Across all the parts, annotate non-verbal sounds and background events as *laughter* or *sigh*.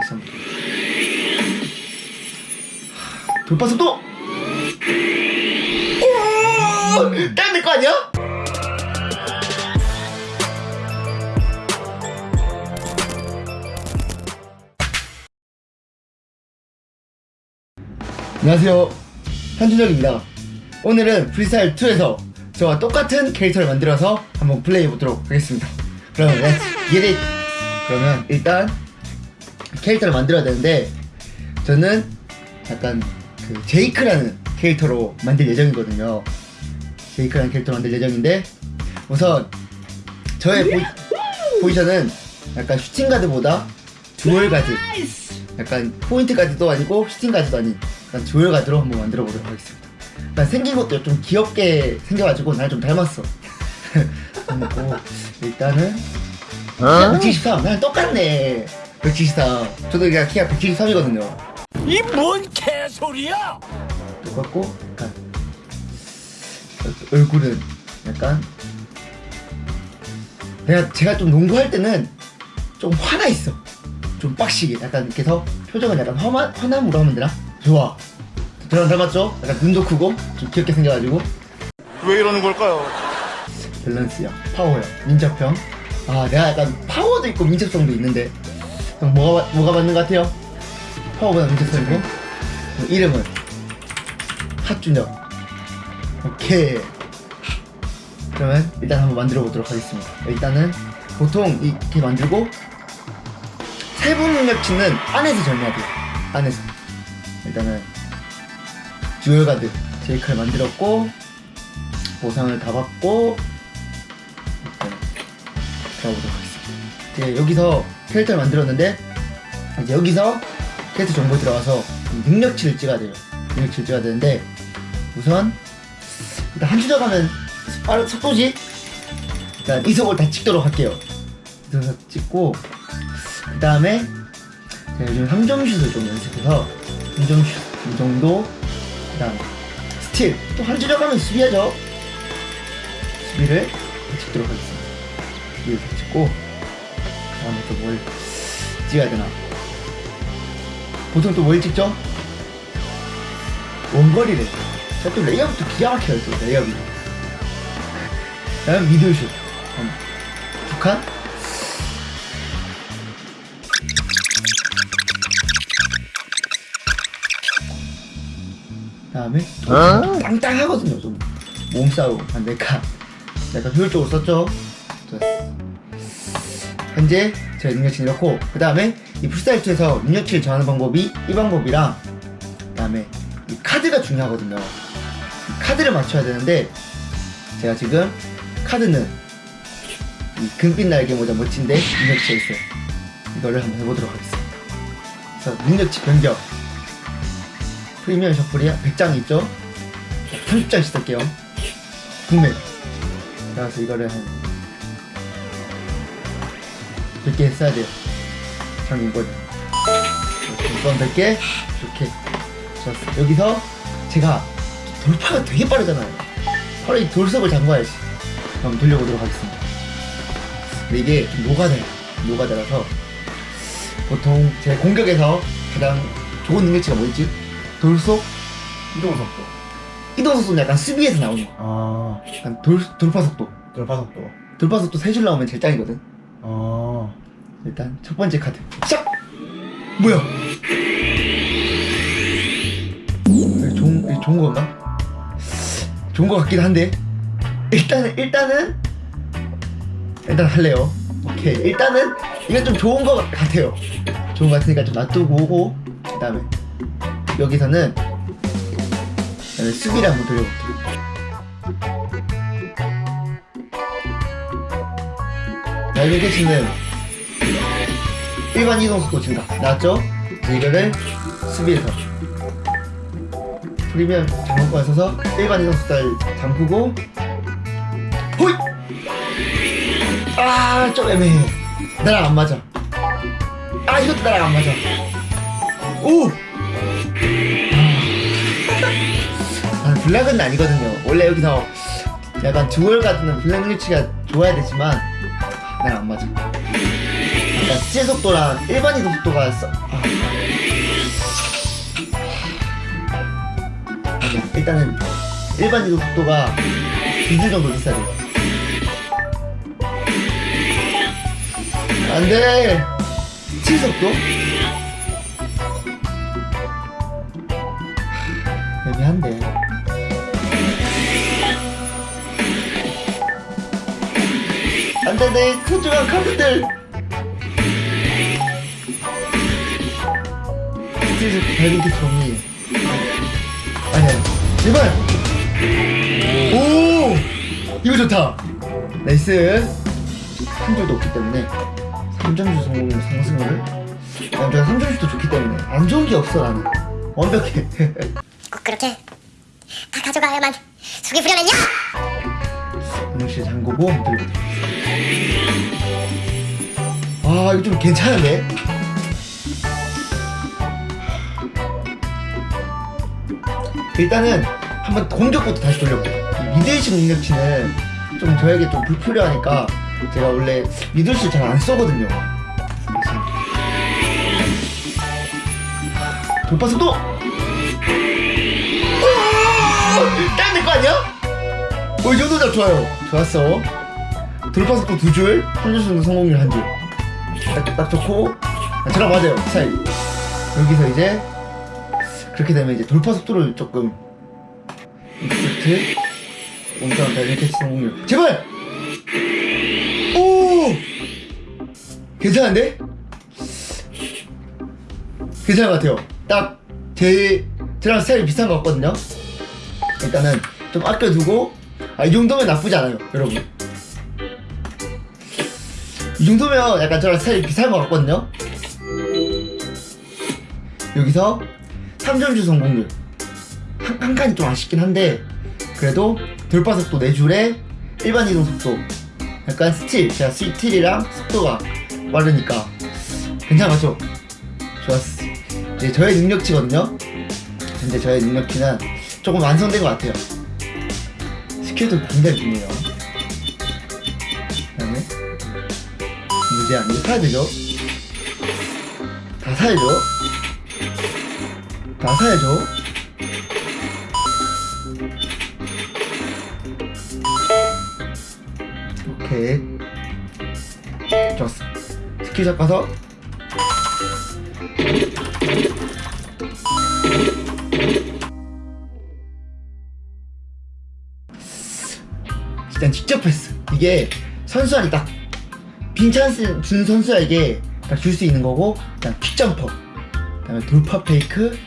다시 한번 돌파 속도 오딱내거 아니야? 안녕하세요. 한준혁입니다. 오늘은 프리스타일 2에서 저와 똑같은 캐릭터를 만들어서 한번 플레이해 보도록 하겠습니다. 그럼 let's get it 그러면 일단 캐릭터를 만들어야 되는데 저는 약간 그 제이크라는 캐릭터로 만들 예정이거든요 제이크라는 캐릭터로 만들 예정인데 우선 저의 포, 포지션은 약간 슈팅가드보다 듀얼가드 약간 포인트 가드도 아니고 슈팅 가드도 아닌 약간 듀얼 가드로 한번 만들어 보도록 하겠습니다. 일단 생긴 것도 좀 귀엽게 생겨가지고 날좀 닮았어. *laughs* 일단은 어? 173, 나랑 똑같네. 173. 저도 그냥 키가 173이거든요. 이 뭔 개소리야? 똑같고 약간 얼굴은 약간 내가 제가 좀 농구할 때는 좀 화나 있어. 좀 빡시게 약간 이렇게 해서 표정은 약간 화마, 화남으로 하면 되나? 좋아 저랑 닮았죠? 약간 눈도 크고 좀 귀엽게 생겨가지고 왜 이러는 걸까요? 밸런스야 파워야 민첩형 아 내가 약간 파워도 있고 민첩성도 있는데 그럼 뭐가, 뭐가 맞는 것 같아요? 파워보다 그럼 이름은? 핫준혁. 오케이. 그러면 일단 한번 만들어 보도록 하겠습니다. 일단은 보통 이렇게 만들고 세분 능력치는 안에서 정해야 돼요. 안에서. 일단은 듀얼 가드 제이크를 만들었고 보상을 다 받고 들어보도록 하겠습니다. 이제 여기서 캐릭터를 만들었는데 이제 여기서 캐릭터 정보에 들어가서 능력치를 찍어야 돼요. 능력치를 찍어야 되는데 우선 일단 한준혁 하면 빠른 속도지? 일단 이속을 다 찍도록 할게요. 이속을 찍고 그 다음에 제가 요즘 3점슛을 좀 연습해서 3점슛 이 정도 그 다음 스틸 또 한준혁 하면 수비하죠. 수비를 찍도록 하겠습니다. 수비를 다 찍고 그 다음에 또 뭘 찍어야 되나? 보통 또 뭘 찍죠? 원거리를 제가 또 레이업도 기가 막혀요 또 레이업이. 다음 미들슛. 음, 북한? 다음에 어? 땅땅하거든요 좀. 몸싸움. 한 네칸 약간 효율적으로 썼죠. 현재 제 능력치는 이렇고 그 다음에 이 풀사이트에서 능력치를 정하는 방법이 이 방법이랑 그 다음에 이 카드가 중요하거든요. 이 카드를 맞춰야 되는데 제가 지금 카드는 이 금빛 날개 모자 멋진데 능력치가 있어요. 이거를 한번 해보도록 하겠습니다. 그래서 능력치 변경. 프리미엄 셔플이 100장 있죠? 30장씩 쓸게요. 구매. 그래서 이거를 한 100개 써야 돼요. 장 이거는 우선 100개 이렇게? 좋았어. 여기서 제가 돌파가 되게 빠르잖아요. 이 돌석을 잠궈야지. 그럼 돌려보도록 하겠습니다. 근데 이게 좀 노가다예요. 노가다라서 보통 제 공격에서 가장 좋은 능력치가 뭐였지? 돌속? 이동 속도. 이동 속도는 약간 수비에서 나오는 거. 아, 약간 돌, 돌파 속도. 돌파 속도. 돌파 속도 세줄 나오면 제일 짱이거든. 아, 일단 첫 번째 카드 시작! 뭐야? 이거 좋은, 이거 좋은 건가? 좋은 거 같긴 한데 일단은 일단은 일단 할래요 오케이 일단은 이건 좀 좋은 거 같아요 좋은 거 같으니까 좀 놔두고 오고 그 다음에 여기서는 그다음에 수비를 한번 돌려볼게요 자 이렇게 치는 일반 이동 속도 증가? 이제 이거를 수비에서. 프리미엄 장문권에 써서 일반 이동 속도를 잠그고. 호이! 아좀 애매해. 나랑 안 맞아. 아 이것도 나랑 안 맞아. 오! 아, 블락은 아니거든요. 원래 여기서 약간 듀얼 같은 블랙 리치가 좋아야 되지만 나랑 안 맞아 그러니까 스틸 속도랑 일반 이동 속도가 써, 아. 아니야 일단은 일반 이동 속도가 두줄 정도 비싸대 안돼 스틸 속도? 애매한데 안돼 내 소중한 카드들 속도 발근기 종이 아니야. 제발 오! 이거 좋다. 나이스. 한 줄도 없기 때문에 3점슛 성공률 상승을? 난 내가 3점슛도 좋기 때문에 안 좋은 게 없어 나는. 완벽해. *laughs* 꼭 그렇게 다 가져가야만 속이 후련했냐? 음식 잠그고 들고 아 이거 좀 괜찮은데? 일단은 한번 공격부터 다시 돌려볼게요 이 미드의식 능력치는 좀 저에게 좀 불필요하니까 제가 원래 미드의식 잘 안 써거든요 돌파 속도! 딴데거 아니야? 어, 이 정도면 좋아요. 좋았어. 돌파 속도 두 줄, 정도 성공률 한 줄. 딱, 딱 좋고. 아, 저랑 맞아요. 차이. 여기서 이제, 그렇게 되면 이제 돌파 속도를 조금, 익스트, 온전 다이빙 캐치 성공률. 제발! 오! 괜찮은데? 괜찮은 것 같아요. 딱, 제, 저랑 스타일이 비슷한 것 같거든요? 일단은 좀 아껴두고 아, 이 정도면 나쁘지 않아요 여러분 이 정도면 약간 저랑 스타일이 비슷한 것 같거든요 여기서 3점슛 성공률 한, 한 칸이 좀 아쉽긴 한데 그래도 돌파 속도 4줄에 일반 이동 속도 약간 스틸 제가 스틸이랑 속도가 빠르니까 괜찮았죠? 좋았어 이제 저의 능력치거든요 근데 저의 능력치는 조금 완성된 것 같아요. 스킬도 굉장히 좋네요. 그 다음에 무제한 이거 사야 되죠? 다 사야죠? 다 사야죠? 오케이. 좋았어. 스킬샷 가서. 일단 직접 패스. 이게 선수한테 딱 빈 찬스 준 선수에게 딱 줄 수 있는 거고 일단 quick jumper. 그 다음에 돌파 페이크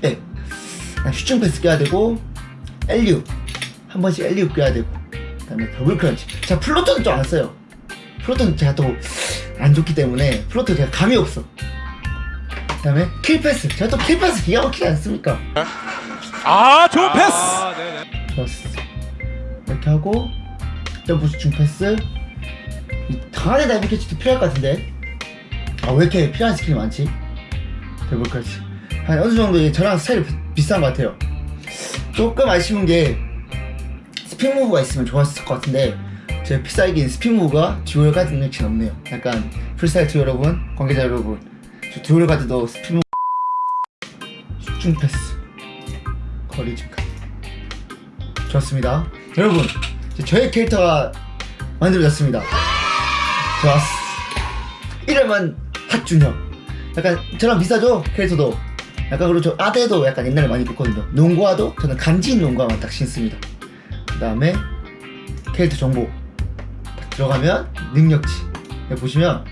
그다음 슈팅 패스 껴야 되고 alley-oop 한 번씩 alley-oop 껴야 되고. 그 다음에 double clutch. 자 floater는 좀안 써요. floater는 제가 또 안 좋기 때문에 floater 제가 감이 없어. 그 다음에 kill pass. 제가 또 kill pass 기가 막히지 않습니까? 아 좋은 패스! 좋았어. 이렇게 하고 점프 중 패스. 이 당연히 다이빙 캐치도 필요할 것 같은데. 아 왜 이렇게 필요한 스킬이 많지? 대볼까지 한 어느 정도 저랑 스타일이 비- 비슷한 것 같아요 조금 아쉬운 게 spin move가 있으면 좋았을 것 같은데 제 필살기인 spin move가 듀얼 가드 능력치 없네요 약간 풀사이트 여러분 관계자 여러분 저 듀얼 가드도 spin move 중 패스 거리 증가 좋습니다. 여러분, 저의 캐릭터가 만들어졌습니다. 좋았어. 이름은 한준혁. 약간 저랑 비슷하죠? 캐릭터도. 약간 그리고 저 아대도 약간 옛날에 많이 봤거든요. 농구화도 저는 간지 나는 농구화만 딱 신습니다. 그 다음에 캐릭터 정보 딱 들어가면 능력치. 여기 보시면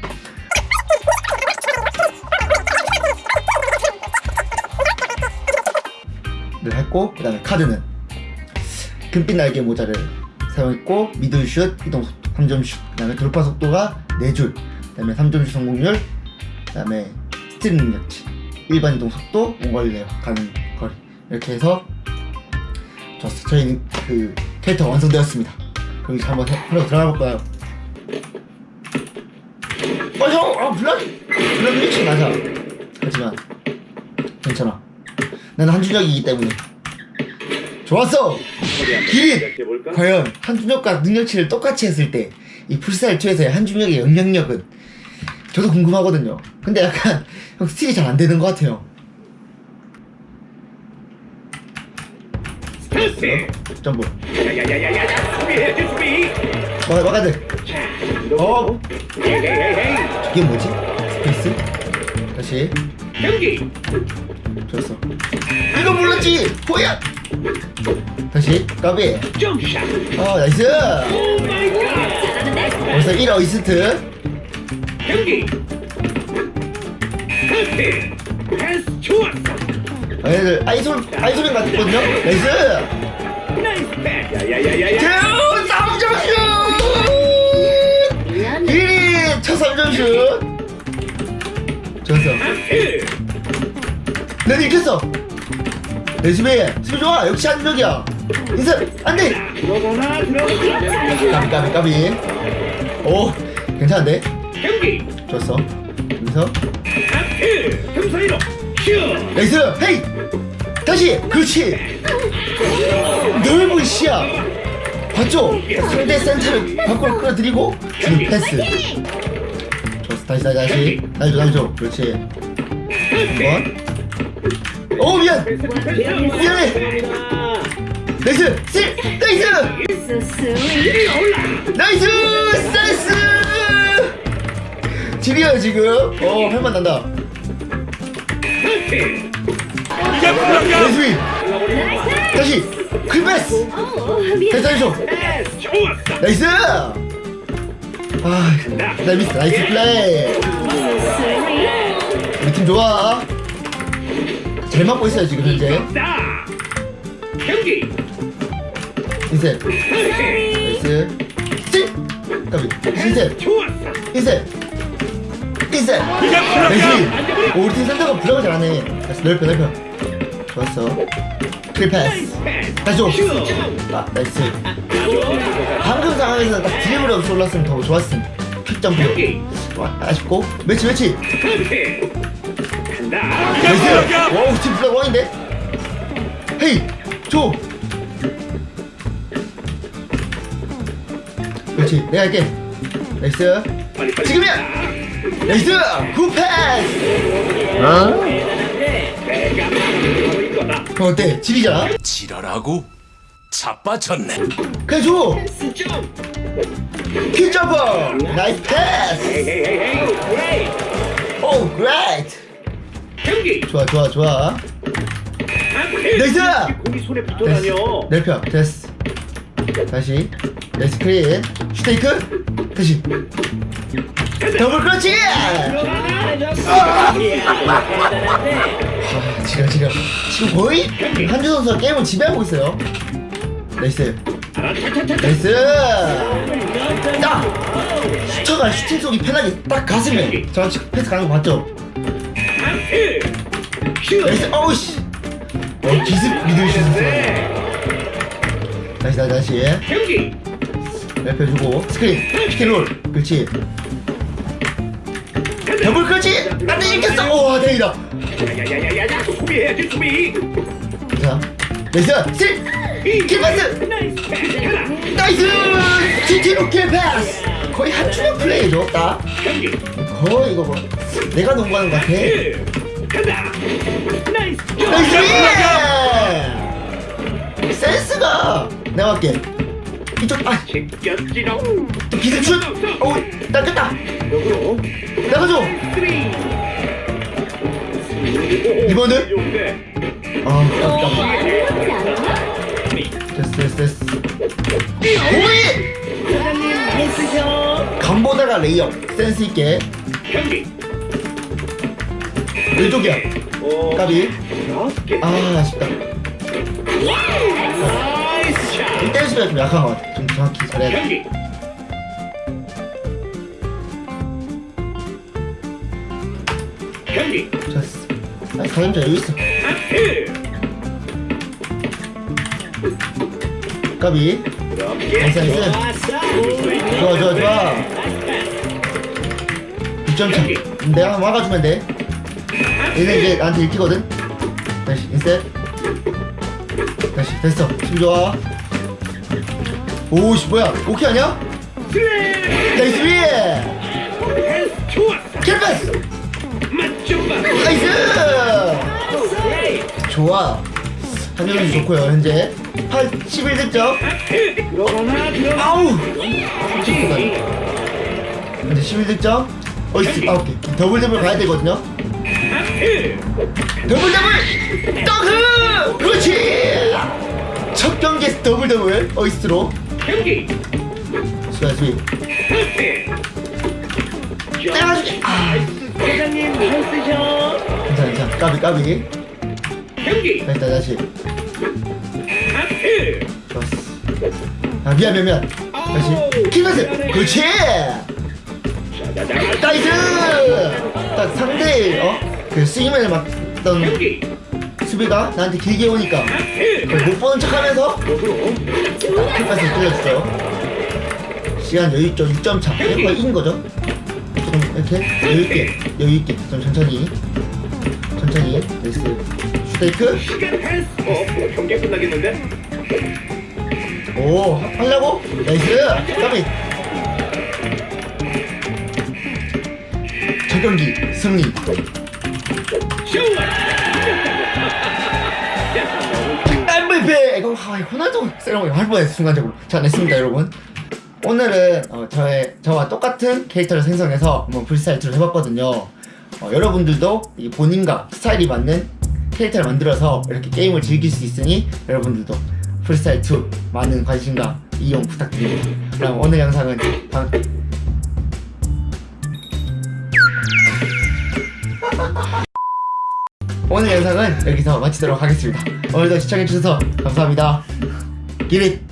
를 했고 그 다음에 카드는 금빛 날개 모자를 사용했고 미들슛 이동 속도 3점슛 그 다음에 돌파 속도가 4줄 그 다음에 3점슛 성공률 그 다음에 스틸 능력치 일반 이동 속도 원거리네요 가는 거리 이렇게 해서 좋았어 저희 그 캐릭터 완성되었습니다 그럼 이제 한번 해- 하러 들어가 볼까요? 어 형! 아 블라디! 블라디 일치 맞아 하지만 괜찮아 나는 한준혁이기 때문에 좋았어! 기린! 과연 한준혁과 능력치를 똑같이 했을 때 이 풀사일 2에서의 한준혁의 영향력은 저도 궁금하거든요. 근데 약간 *laughs* 형 스틸이 잘 안 되는 것 같아요. 점프. 막아 막아들. 어. 이게 뭐지? 스페이스? 다시. 좋았어. 이거 몰랐지. 뭐야? 다시. 까비. 어 nice. 벌써 1 어시스트. 아, 얘들 아이솔 아이솔인 같거든요. 나이스. 자, 3점 슛! 1위 첫 3점 슛! 좋았어. 내가 이겼어! 내 수비! 수비 좋아! 역시 한명이야 인사! 안 돼! 까비, 까비, 까비. 오, 괜찮은데? 좋았어. 여기서. nice! hey! 다시! 그렇지! 넓은 시야! 봤죠? 상대 센터를 밖으로 끌어들이고 지금 패스. 좋았어. 다시 다시 다시. 다시 줘 다시. 줘 그렇지. 한번. 오 미안. 미안해. nice. 실 nice. nice. 센스 지리냐 지금? 어 할 맛 난다. 이게. nice 윈 다시. kill pass. 다시 다시 줘 nice! 아나 미스 nice play. 우리 팀 좋아. 잘 맞고 있어요 지금 현재. 인셋. 나이스. 칠! 까비. 인셋. 인셋 인셋. 이게 불합격. 오 우리 팀 센터가 부정을 잘하네. 다시 넓혀 넓혀. 좋았어. 클패스. 다시 줘 아, 나이스. 방금 상황에서는 딱 드리블이 없이 올랐으면 더 좋았음 픽점프 와, 아쉽고. 매치 매치. 나이스. 와우 팀 블락 왕인데? hey 줘 그렇지 내가 할게. nice. 지금이야 nice good pass 어? 어때? 지리잖아? 지랄하고 자빠졌네. 그래 줘 quick jumper nice pass! 오 great 좋아 좋아 좋아. nice! 됐어. 내펴 됐어. 다시. 내 스크린. 슛 fake. 다시 double clutch! 아 지금 지금. 지금 거의 한주 선수가 게임을 지배하고 있어요. nice. nice. 딱 슈터가 슈팅 쏘기 편하게 딱 가슴에 정확히 패스 가는 거 봤죠? 나이스. 어우씨. 어 기습 미들 슛을 다시 다시 다시. 랩 해주고 스크린. 피켓롤. 그렇지 더블 크러치 안돼 이겼어 오 다행이다 자 나이스 실 킬패스. 나이스. GT로 킬패스. 거의 한 주년 플레이죠 딱. 거의 이거 뭐 내가 농구하는 것 같아. nice. 센스가 내가 할게. 이쪽 아. 기습슛. 어우 낚였다. 나가 줘 이번은 아 됐어 됐어 됐어 오이 간보다가 레이업. 센스 있게. 왼쪽이야. 까비. 아 아쉽다. 이때 수가 좀 약한 것 같아. 좀 정확히 잘해야 돼 아니 가림자 여기 있어. 까비. nice nice 좋아 좋아 좋아. 2점 차. 내가 막아주면 돼. 얘네 이제 나한테 읽히거든. 다시 인셋. 다시 됐어. 지금 좋아. 오씨 뭐야. 오케이 아니야? nice. 위 kill pass. nice! 좋아. 한정수 좋고요. 현재 8 11득점. 들어가나 들어가. 아우! 현재 11득점. 어시스 9개 double double 가야 되거든요. double double! double! 그렇지! 첫 경기에서 double double. 어시스로. 수비 때려주기 아 회장님 무슨 괜찮아 괜찮아. 까비 까비. 경기. 됐다 다시. 하트. 좋았어. 아 미안 미안 미안. 다시. kill pass. 그렇지. nice. 딱 상대 어 그 스윙을 막던 경기. 수비가 나한테 길게 오니까. 못 보는 척하면서 kill pass 뚫려줬어요. 시간 여유 있죠 6점 차. 거의 이긴 거죠? 조금 이렇게? 여유 있게 여유 있게. 좀 천천히. 천천히. nice. 슛 fake. 어, 경기 끝나겠는데? 오 하- 하려고? nice. 까비 첫 경기 승리. MVP 이거 아, 호날두 세레모니 할 뻔했어 순간적으로. 자 냈습니다 여러분 오늘은 어, 저의 저와 똑같은 캐릭터를 생성해서 한번 툴을 해봤거든요. 어, 여러분들도 이 본인과 스타일이 맞는 캐릭터를 만들어서 이렇게 게임을 즐길 수 있으니 여러분들도 프리스타일 2 많은 관심과 이용 부탁드립니다. 그럼 오늘 영상은 방... *laughs* 오늘 영상은 여기서 마치도록 하겠습니다. 오늘도 시청해주셔서 감사합니다. 기릿